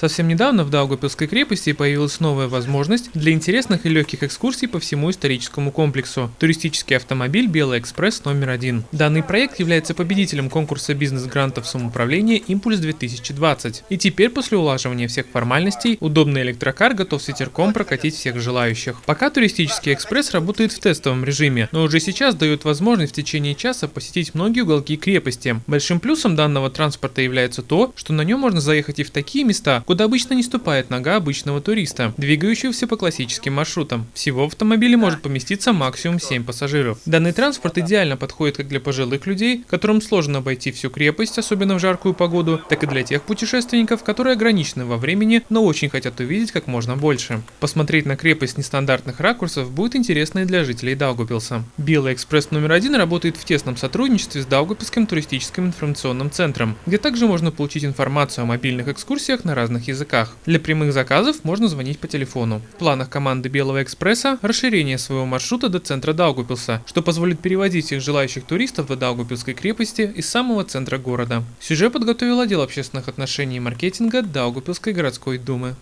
Совсем недавно в Даугавпилской крепости появилась новая возможность для интересных и легких экскурсий по всему историческому комплексу – туристический автомобиль «Белый экспресс» номер один. Данный проект является победителем конкурса бизнес-грантов самоуправления «Импульс-2020». И теперь, после улаживания всех формальностей, удобный электрокар готов с ветерком прокатить всех желающих. Пока туристический экспресс работает в тестовом режиме, но уже сейчас дает возможность в течение часа посетить многие уголки крепости. Большим плюсом данного транспорта является то, что на нем можно заехать и в такие места, куда обычно не ступает нога обычного туриста, двигающегося по классическим маршрутам. Всего в автомобиле может поместиться максимум 7 пассажиров. Данный транспорт идеально подходит как для пожилых людей, которым сложно обойти всю крепость, особенно в жаркую погоду, так и для тех путешественников, которые ограничены во времени, но очень хотят увидеть как можно больше. Посмотреть на крепость нестандартных ракурсов будет интересно и для жителей Даугупилса. Белый экспресс номер один работает в тесном сотрудничестве с Даугупилским туристическим информационным центром, где также можно получить информацию о мобильных экскурсиях на разных разных языках. Для прямых заказов можно звонить по телефону. В планах команды Белого экспресса расширение своего маршрута до центра Даугупилса, что позволит переводить всех желающих туристов до Даугупилской крепости из самого центра города. Сюжет подготовил отдел общественных отношений и маркетинга Даугупилской городской думы.